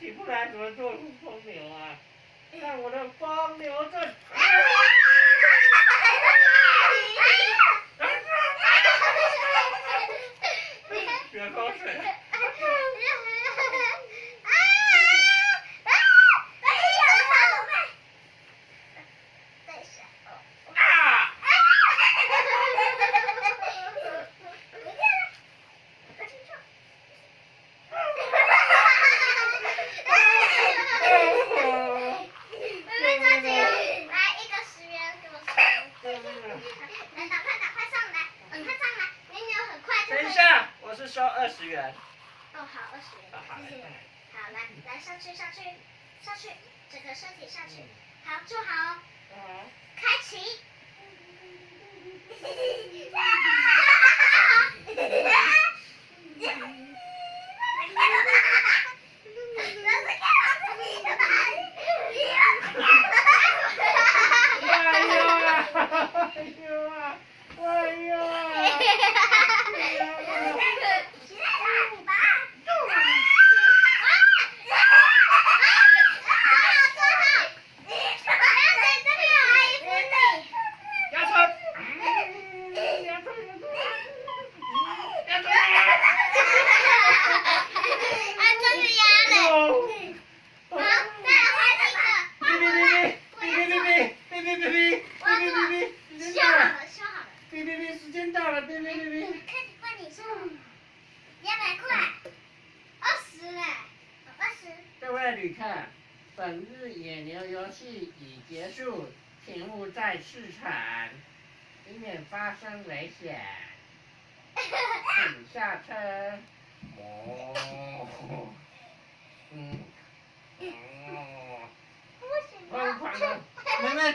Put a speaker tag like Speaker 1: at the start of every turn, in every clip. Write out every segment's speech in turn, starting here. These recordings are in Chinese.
Speaker 1: 起不来，怎么做风流啊？看我的风流阵！
Speaker 2: 我
Speaker 1: 是收二十元。
Speaker 2: 哦，好，二十元
Speaker 1: 啊，好，
Speaker 2: 谢谢。
Speaker 1: 来
Speaker 2: 好，来来上去上去上去，整个身体上去，好坐好哦，
Speaker 1: 嗯
Speaker 2: 开启。
Speaker 1: 哎呦啊！哎呦啊！哎呦啊！旅客，本日野牛游戏已结束，请勿再试场，以免发生危险。请下车。哦。嗯。哦。疯狂的，妹妹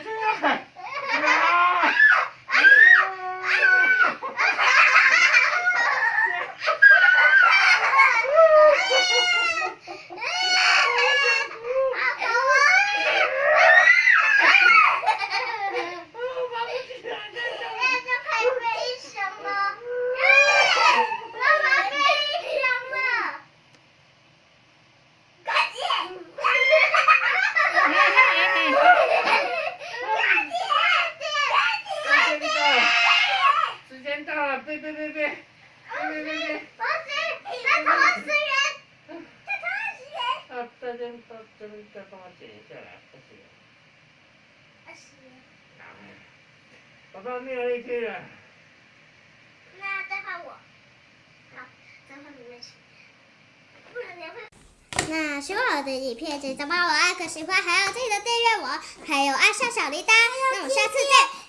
Speaker 1: 对对对对，对对对对。同时，他同时人，他同时人。啊，这边到这边再帮我剪一下来，二十元。二十元。好，我到那里去了。
Speaker 2: 那再换我。那喜欢我的影片，记得帮我按个喜欢，还有记得订阅我，还有按上小铃铛。那我们下次见。